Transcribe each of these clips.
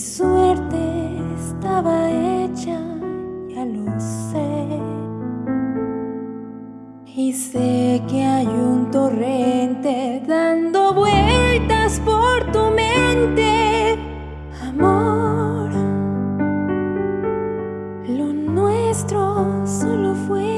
suerte estaba hecha, ya lo sé. Y sé que hay un torrente dando vueltas por tu mente, amor. Lo nuestro solo fue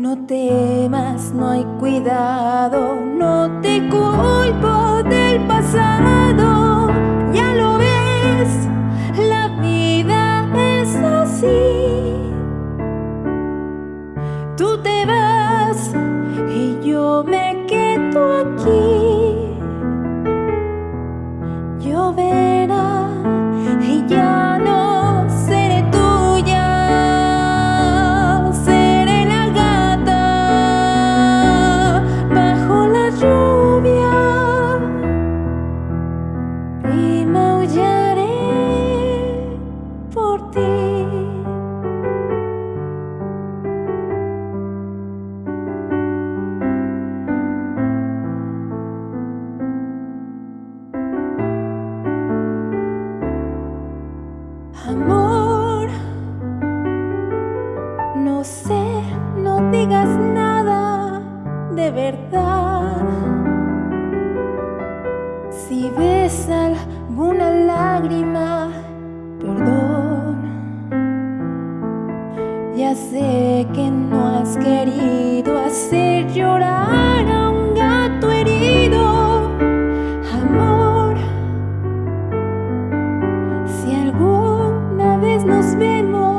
No temas, no hay cuidado, no te culpo del pasado. Ya lo ves, la vida es así. Tú te vas y yo me Amor, no sé, no digas nada de verdad. Si ves alguna lágrima, perdón. Ya sé que no has querido hacer llorar has been more